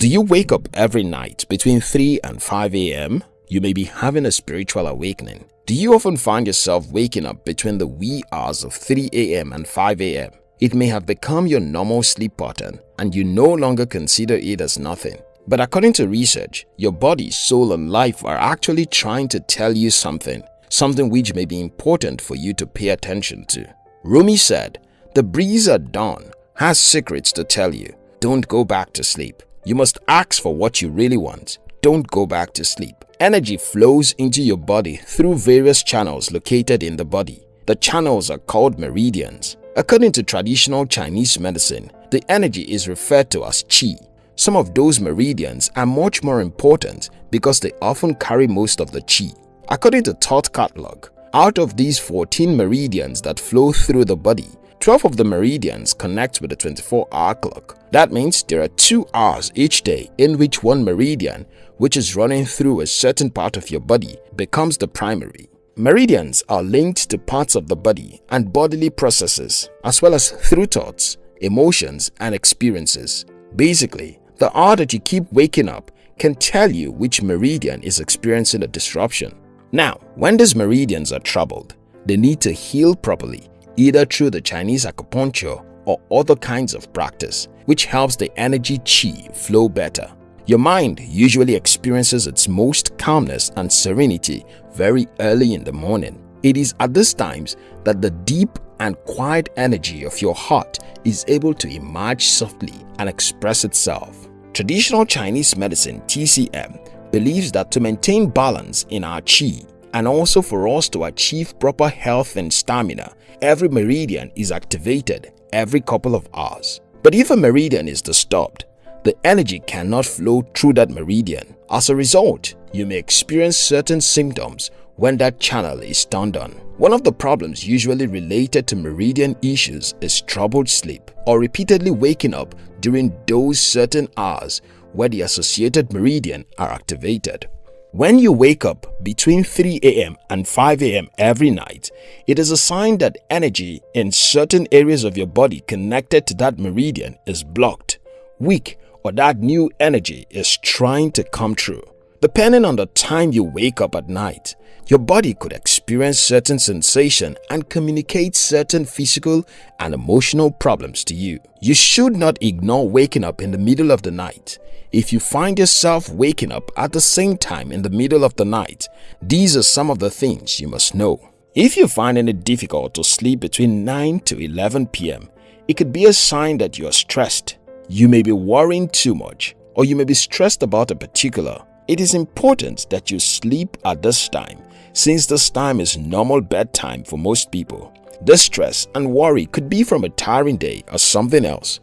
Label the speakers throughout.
Speaker 1: Do you wake up every night between 3 and 5 a.m.? You may be having a spiritual awakening. Do you often find yourself waking up between the wee hours of 3 a.m. and 5 a.m.? It may have become your normal sleep pattern and you no longer consider it as nothing. But according to research, your body, soul and life are actually trying to tell you something, something which may be important for you to pay attention to. Rumi said, the breeze at dawn has secrets to tell you. Don't go back to sleep. You must ask for what you really want. Don't go back to sleep. Energy flows into your body through various channels located in the body. The channels are called meridians. According to traditional Chinese medicine, the energy is referred to as qi. Some of those meridians are much more important because they often carry most of the qi. According to Thought Catalog, out of these 14 meridians that flow through the body, 12 of the meridians connect with the 24-hour clock. That means there are 2 hours each day in which one meridian, which is running through a certain part of your body, becomes the primary. Meridians are linked to parts of the body and bodily processes, as well as through thoughts, emotions, and experiences. Basically, the hour that you keep waking up can tell you which meridian is experiencing a disruption. Now, when these meridians are troubled, they need to heal properly either through the Chinese acupuncture or other kinds of practice, which helps the energy qi flow better. Your mind usually experiences its most calmness and serenity very early in the morning. It is at these times that the deep and quiet energy of your heart is able to emerge softly and express itself. Traditional Chinese medicine TCM believes that to maintain balance in our qi and also for us to achieve proper health and stamina, every meridian is activated every couple of hours. But if a meridian is disturbed, the energy cannot flow through that meridian. As a result, you may experience certain symptoms when that channel is turned on. One of the problems usually related to meridian issues is troubled sleep or repeatedly waking up during those certain hours where the associated meridian are activated. When you wake up between 3 a.m. and 5 a.m. every night, it is a sign that energy in certain areas of your body connected to that meridian is blocked, weak, or that new energy is trying to come through. Depending on the time you wake up at night, your body could experience certain sensation and communicate certain physical and emotional problems to you. You should not ignore waking up in the middle of the night. If you find yourself waking up at the same time in the middle of the night, these are some of the things you must know. If you find it difficult to sleep between 9 to 11 p.m., it could be a sign that you are stressed. You may be worrying too much or you may be stressed about a particular. It is important that you sleep at this time since this time is normal bedtime for most people. This stress and worry could be from a tiring day or something else.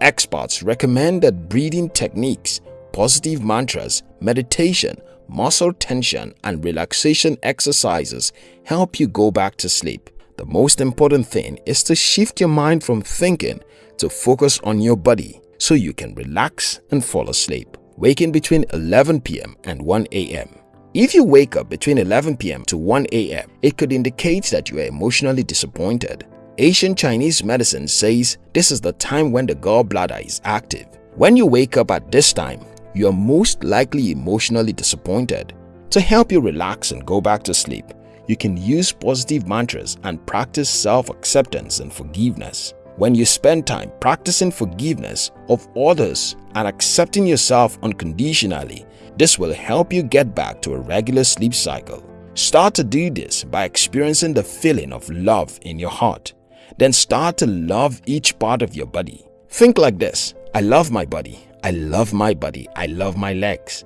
Speaker 1: Experts recommend that breathing techniques, positive mantras, meditation, muscle tension and relaxation exercises help you go back to sleep. The most important thing is to shift your mind from thinking to focus on your body so you can relax and fall asleep. Waking between 11 p.m. and 1 a.m. If you wake up between 11 p.m. to 1 a.m., it could indicate that you are emotionally disappointed. Asian Chinese medicine says this is the time when the gallbladder is active. When you wake up at this time, you are most likely emotionally disappointed. To help you relax and go back to sleep, you can use positive mantras and practice self-acceptance and forgiveness. When you spend time practicing forgiveness of others and accepting yourself unconditionally, this will help you get back to a regular sleep cycle. Start to do this by experiencing the feeling of love in your heart. Then start to love each part of your body. Think like this, I love my body, I love my body, I love my legs.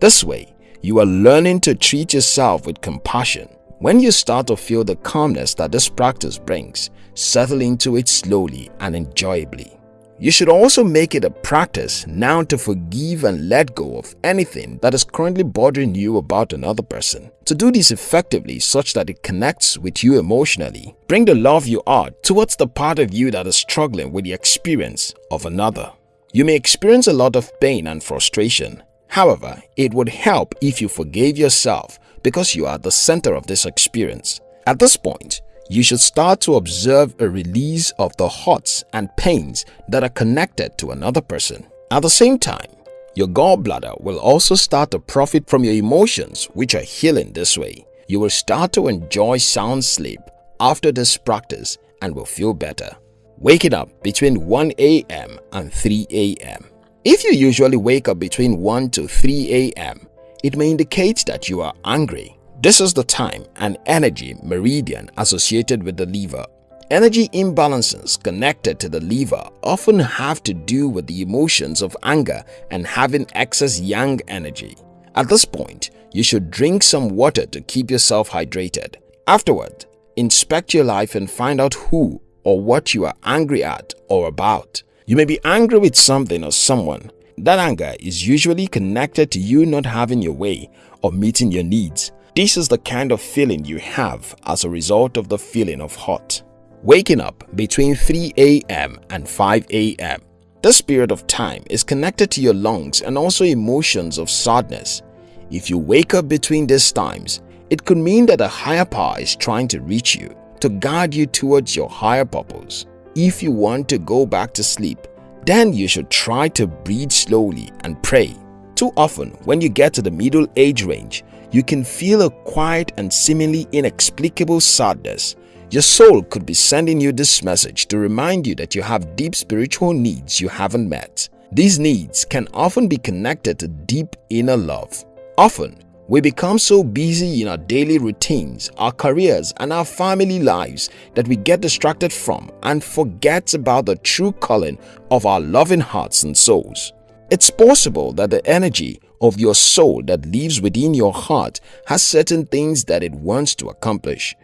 Speaker 1: This way, you are learning to treat yourself with compassion. When you start to feel the calmness that this practice brings, settle into it slowly and enjoyably. You should also make it a practice now to forgive and let go of anything that is currently bothering you about another person. To do this effectively such that it connects with you emotionally, bring the love you are towards the part of you that is struggling with the experience of another. You may experience a lot of pain and frustration. However, it would help if you forgave yourself because you are the center of this experience. At this point, you should start to observe a release of the hurts and pains that are connected to another person. At the same time, Your gallbladder will also start to profit from your emotions which are healing this way. You will start to enjoy sound sleep after this practice and will feel better. Waking up between 1 a.m. and 3 a.m. If you usually wake up between 1 to 3 a.m., it may indicate that you are angry. This is the time and energy meridian associated with the liver. Energy imbalances connected to the liver often have to do with the emotions of anger and having excess yang energy. At this point, you should drink some water to keep yourself hydrated. Afterward, inspect your life and find out who or what you are angry at or about. You may be angry with something or someone. That anger is usually connected to you not having your way or meeting your needs. This is the kind of feeling you have as a result of the feeling of hot. Waking up between 3 a.m. and 5 a.m. This period of time is connected to your lungs and also emotions of sadness. If you wake up between these times, it could mean that a higher power is trying to reach you to guide you towards your higher purpose. If you want to go back to sleep, then you should try to breathe slowly and pray. Too often, when you get to the middle age range, you can feel a quiet and seemingly inexplicable sadness. Your soul could be sending you this message to remind you that you have deep spiritual needs you haven't met. These needs can often be connected to deep inner love. Often, we become so busy in our daily routines, our careers and our family lives that we get distracted from and forget about the true calling of our loving hearts and souls. It's possible that the energy of your soul that lives within your heart has certain things that it wants to accomplish.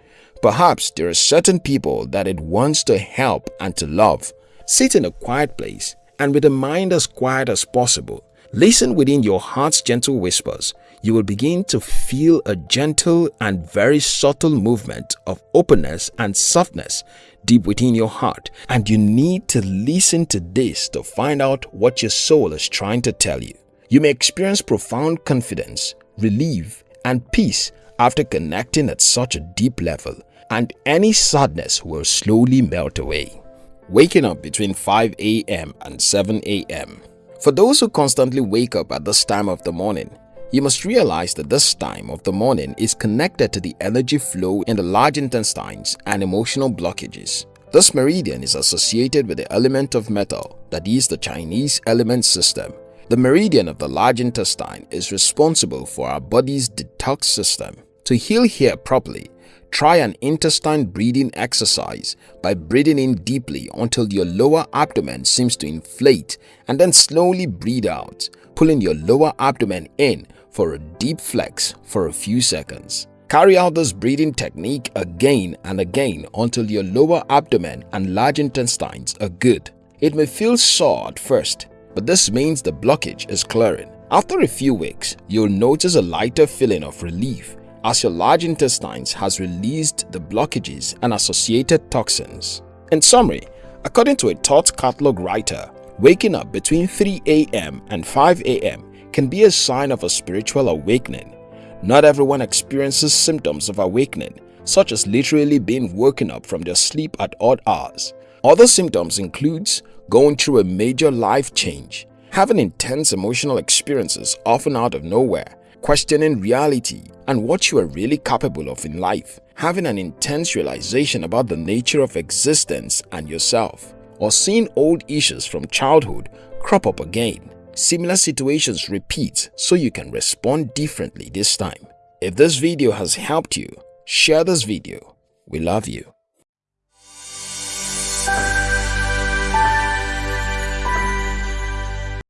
Speaker 1: Perhaps there are certain people that it wants to help and to love. Sit in a quiet place and with a mind as quiet as possible Listen within your heart's gentle whispers. You will begin to feel a gentle and very subtle movement of openness and softness deep within your heart and you need to listen to this to find out what your soul is trying to tell you. You may experience profound confidence, relief and peace after connecting at such a deep level and any sadness will slowly melt away. Waking up between 5 a.m. and 7 a.m. For those who constantly wake up at this time of the morning, you must realize that this time of the morning is connected to the energy flow in the large intestines and emotional blockages. This meridian is associated with the element of metal, that is the Chinese element system. The meridian of the large intestine is responsible for our body's detox system. To heal here properly, Try an intestine breathing exercise by breathing in deeply until your lower abdomen seems to inflate and then slowly breathe out, pulling your lower abdomen in for a deep flex for a few seconds. Carry out this breathing technique again and again until your lower abdomen and large intestines are good. It may feel sore at first, but this means the blockage is clearing. After a few weeks, you'll notice a lighter feeling of relief as your large intestines has released the blockages and associated toxins. In summary, according to a thought catalog writer, waking up between 3 a.m. and 5 a.m. can be a sign of a spiritual awakening. Not everyone experiences symptoms of awakening, such as literally being woken up from their sleep at odd hours. Other symptoms includes going through a major life change, having intense emotional experiences often out of nowhere, questioning reality and what you are really capable of in life, having an intense realization about the nature of existence and yourself, or seeing old issues from childhood crop up again. Similar situations repeat so you can respond differently this time. If this video has helped you, share this video. We love you.